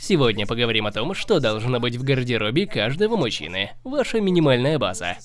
Сегодня поговорим о том, что должно быть в гардеробе каждого мужчины. Ваша минимальная база.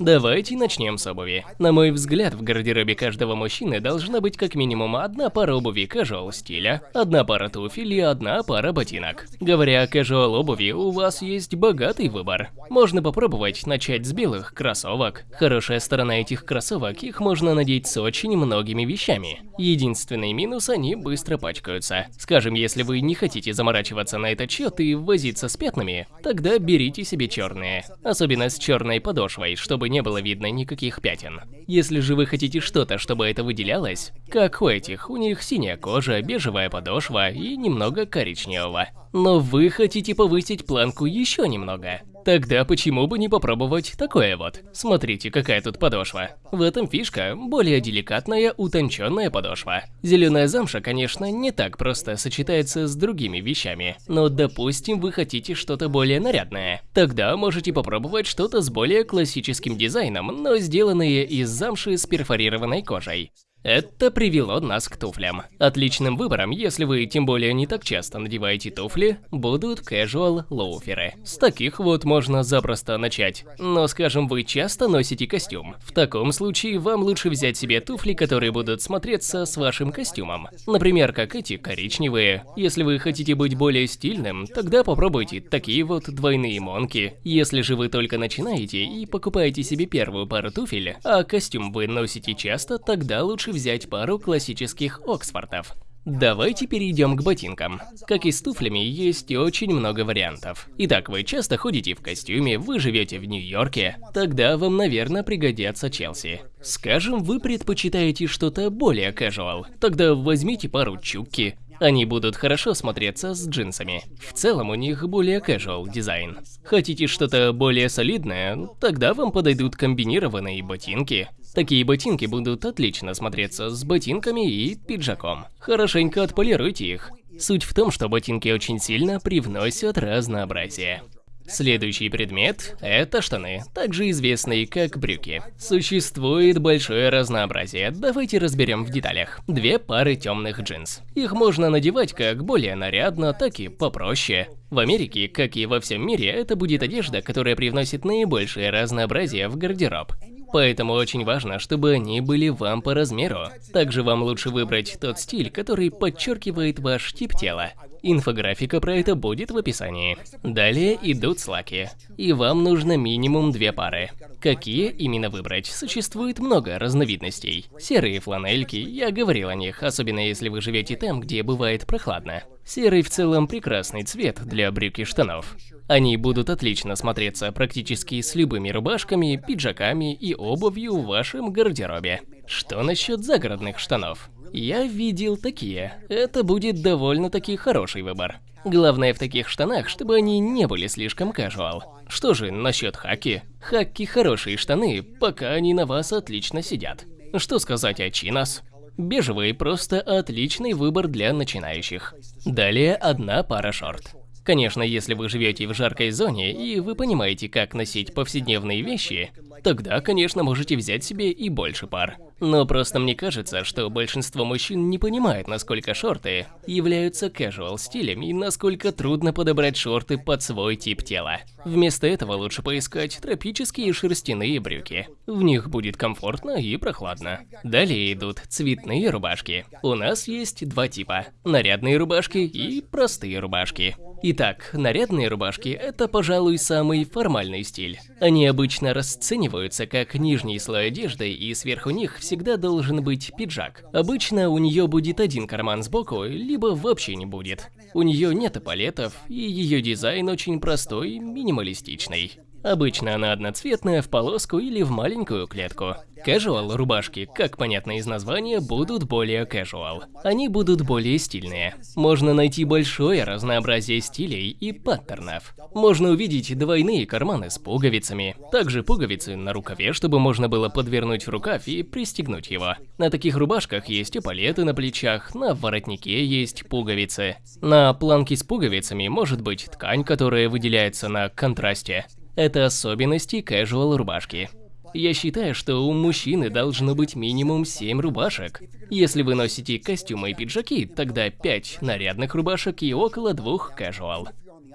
Давайте начнем с обуви. На мой взгляд, в гардеробе каждого мужчины должна быть как минимум одна пара обуви casual стиля, одна пара туфель и одна пара ботинок. Говоря о casual обуви, у вас есть богатый выбор. Можно попробовать начать с белых кроссовок. Хорошая сторона этих кроссовок, их можно надеть с очень многими вещами. Единственный минус, они быстро пачкаются. Скажем, если вы не хотите заморачиваться на этот счет и возиться с пятнами, тогда берите себе черные. Особенно с черной подошвой, чтобы чтобы не было видно никаких пятен. Если же вы хотите что-то, чтобы это выделялось, как у этих, у них синяя кожа, бежевая подошва и немного коричневого. Но вы хотите повысить планку еще немного. Тогда почему бы не попробовать такое вот? Смотрите, какая тут подошва. В этом фишка – более деликатная, утонченная подошва. Зеленая замша, конечно, не так просто сочетается с другими вещами, но допустим вы хотите что-то более нарядное. Тогда можете попробовать что-то с более классическим дизайном, но сделанное из замши с перфорированной кожей. Это привело нас к туфлям. Отличным выбором, если вы тем более не так часто надеваете туфли, будут casual лоуферы. С таких вот можно запросто начать. Но скажем, вы часто носите костюм. В таком случае вам лучше взять себе туфли, которые будут смотреться с вашим костюмом. Например, как эти коричневые. Если вы хотите быть более стильным, тогда попробуйте такие вот двойные монки. Если же вы только начинаете и покупаете себе первую пару туфель, а костюм вы носите часто, тогда лучше взять пару классических Оксфордов. Давайте перейдем к ботинкам. Как и с туфлями, есть очень много вариантов. Итак, вы часто ходите в костюме, вы живете в Нью-Йорке, тогда вам, наверное, пригодятся Челси. Скажем, вы предпочитаете что-то более casual, тогда возьмите пару чукки, они будут хорошо смотреться с джинсами. В целом у них более casual дизайн. Хотите что-то более солидное? Тогда вам подойдут комбинированные ботинки. Такие ботинки будут отлично смотреться с ботинками и пиджаком. Хорошенько отполируйте их. Суть в том, что ботинки очень сильно привносят разнообразие. Следующий предмет – это штаны, также известные как брюки. Существует большое разнообразие, давайте разберем в деталях. Две пары темных джинс. Их можно надевать как более нарядно, так и попроще. В Америке, как и во всем мире, это будет одежда, которая привносит наибольшее разнообразие в гардероб. Поэтому очень важно, чтобы они были вам по размеру. Также вам лучше выбрать тот стиль, который подчеркивает ваш тип тела. Инфографика про это будет в описании. Далее идут слаки. И вам нужно минимум две пары. Какие именно выбрать? Существует много разновидностей. Серые фланельки, я говорил о них, особенно если вы живете там, где бывает прохладно. Серый в целом прекрасный цвет для брюк и штанов. Они будут отлично смотреться практически с любыми рубашками, пиджаками и обувью в вашем гардеробе. Что насчет загородных штанов? Я видел такие. Это будет довольно-таки хороший выбор. Главное в таких штанах, чтобы они не были слишком casual. Что же насчет хаки? Хаки хорошие штаны, пока они на вас отлично сидят. Что сказать о чинос? Бежевый просто отличный выбор для начинающих. Далее одна пара шорт. Конечно, если вы живете в жаркой зоне и вы понимаете, как носить повседневные вещи, тогда, конечно, можете взять себе и больше пар. Но просто мне кажется, что большинство мужчин не понимает, насколько шорты являются casual стилем и насколько трудно подобрать шорты под свой тип тела. Вместо этого лучше поискать тропические шерстяные брюки. В них будет комфортно и прохладно. Далее идут цветные рубашки. У нас есть два типа – нарядные рубашки и простые рубашки. Итак, нарядные рубашки – это, пожалуй, самый формальный стиль. Они обычно расцениваются как нижний слой одежды, и сверху них всегда должен быть пиджак. Обычно у нее будет один карман сбоку, либо вообще не будет. У нее нет эполетов, и ее дизайн очень простой, минималистичный. Обычно она одноцветная, в полоску или в маленькую клетку. Casual рубашки, как понятно из названия, будут более casual. Они будут более стильные. Можно найти большое разнообразие стилей и паттернов. Можно увидеть двойные карманы с пуговицами. Также пуговицы на рукаве, чтобы можно было подвернуть рукав и пристегнуть его. На таких рубашках есть эполеты на плечах, на воротнике есть пуговицы. На планке с пуговицами может быть ткань, которая выделяется на контрасте. Это особенности casual рубашки. Я считаю, что у мужчины должно быть минимум 7 рубашек. Если вы носите костюмы и пиджаки, тогда 5 нарядных рубашек и около двух casual.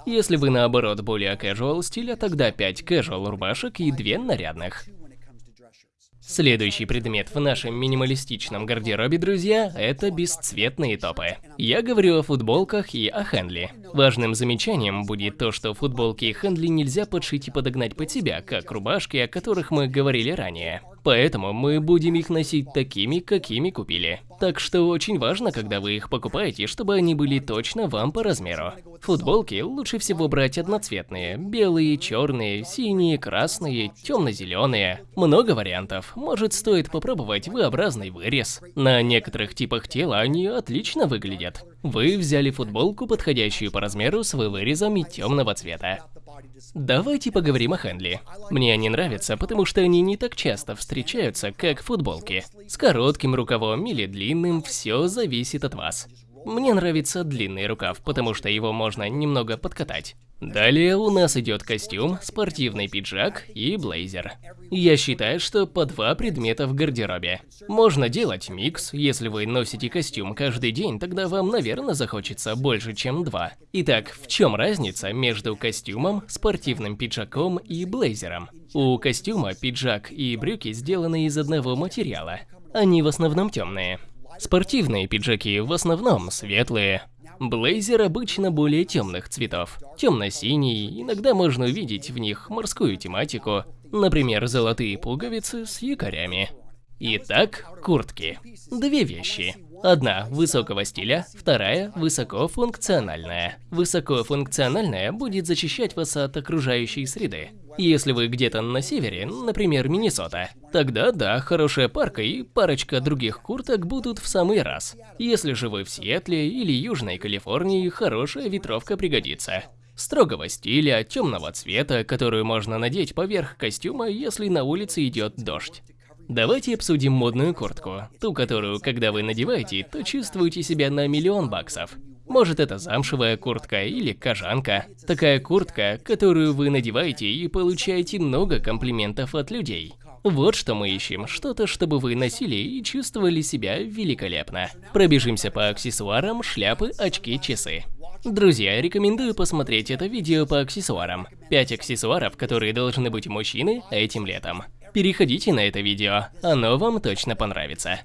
Если вы наоборот более casual стиля, тогда 5 casual рубашек и 2 нарядных. Следующий предмет в нашем минималистичном гардеробе, друзья, это бесцветные топы. Я говорю о футболках и о Хенли. Важным замечанием будет то, что футболки и Хенли нельзя подшить и подогнать под себя, как рубашки, о которых мы говорили ранее. Поэтому мы будем их носить такими, какими купили. Так что очень важно, когда вы их покупаете, чтобы они были точно вам по размеру. Футболки лучше всего брать одноцветные. Белые, черные, синие, красные, темно-зеленые. Много вариантов. Может стоит попробовать V-образный вырез. На некоторых типах тела они отлично выглядят. Вы взяли футболку, подходящую по размеру с вырезом и темного цвета. Давайте поговорим о Хенли. Мне они нравятся, потому что они не так часто встречаются, как футболки. С коротким рукавом или длинным, все зависит от вас. Мне нравится длинный рукав, потому что его можно немного подкатать. Далее у нас идет костюм, спортивный пиджак и блейзер. Я считаю, что по два предмета в гардеробе. Можно делать микс, если вы носите костюм каждый день, тогда вам, наверное, захочется больше, чем два. Итак, в чем разница между костюмом, спортивным пиджаком и блейзером? У костюма пиджак и брюки сделаны из одного материала. Они в основном темные. Спортивные пиджаки в основном светлые. Блейзер обычно более темных цветов. Темно-синий, иногда можно увидеть в них морскую тематику, например, золотые пуговицы с якорями. Итак, куртки. Две вещи. Одна высокого стиля, вторая высокофункциональная. Высокофункциональная будет защищать вас от окружающей среды. Если вы где-то на севере, например, Миннесота, тогда да, хорошая парка и парочка других курток будут в самый раз. Если же вы в Сиэтле или Южной Калифорнии, хорошая ветровка пригодится. Строгого стиля, темного цвета, которую можно надеть поверх костюма, если на улице идет дождь. Давайте обсудим модную куртку, ту, которую, когда вы надеваете, то чувствуете себя на миллион баксов. Может это замшевая куртка или кожанка. Такая куртка, которую вы надеваете и получаете много комплиментов от людей. Вот что мы ищем, что-то, чтобы вы носили и чувствовали себя великолепно. Пробежимся по аксессуарам, шляпы, очки, часы. Друзья, рекомендую посмотреть это видео по аксессуарам. 5 аксессуаров, которые должны быть у мужчины этим летом. Переходите на это видео, оно вам точно понравится.